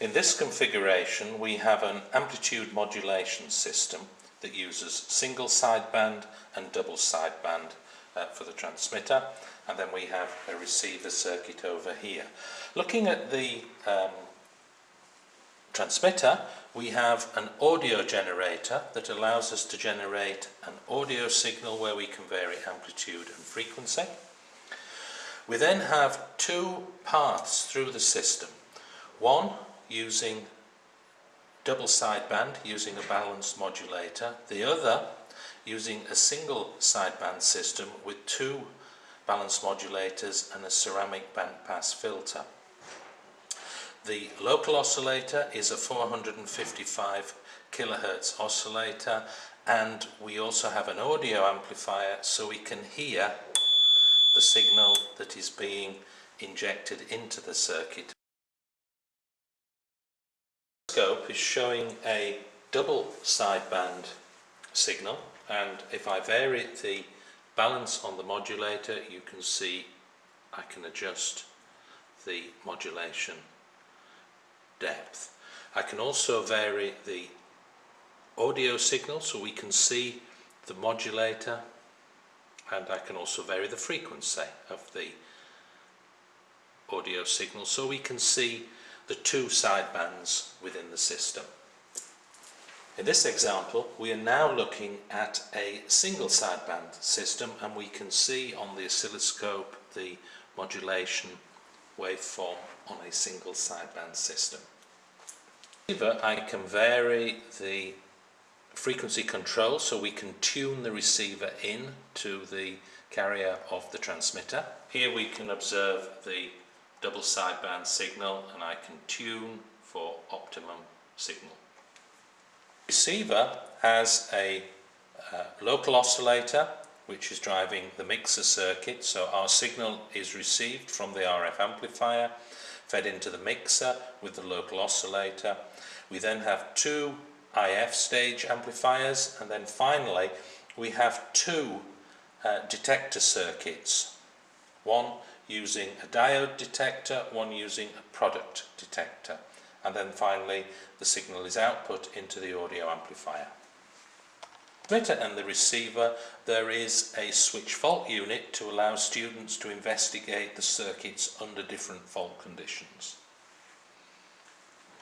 In this configuration we have an amplitude modulation system that uses single sideband and double sideband uh, for the transmitter and then we have a receiver circuit over here. Looking at the um, transmitter we have an audio generator that allows us to generate an audio signal where we can vary amplitude and frequency. We then have two paths through the system. One using double sideband using a balanced modulator, the other using a single sideband system with two balanced modulators and a ceramic bandpass filter. The local oscillator is a 455 kilohertz oscillator and we also have an audio amplifier so we can hear the signal that is being injected into the circuit scope is showing a double sideband signal and if I vary the balance on the modulator you can see I can adjust the modulation depth. I can also vary the audio signal so we can see the modulator and I can also vary the frequency of the audio signal so we can see the two sidebands within the system. In this example we are now looking at a single sideband system and we can see on the oscilloscope the modulation waveform on a single sideband system. I can vary the frequency control so we can tune the receiver in to the carrier of the transmitter. Here we can observe the double sideband signal and I can tune for optimum signal. Receiver has a uh, local oscillator which is driving the mixer circuit so our signal is received from the RF amplifier fed into the mixer with the local oscillator. We then have two IF stage amplifiers and then finally we have two uh, detector circuits. One using a diode detector, one using a product detector. And then finally, the signal is output into the audio amplifier. Transmitter and the receiver, there is a switch fault unit to allow students to investigate the circuits under different fault conditions.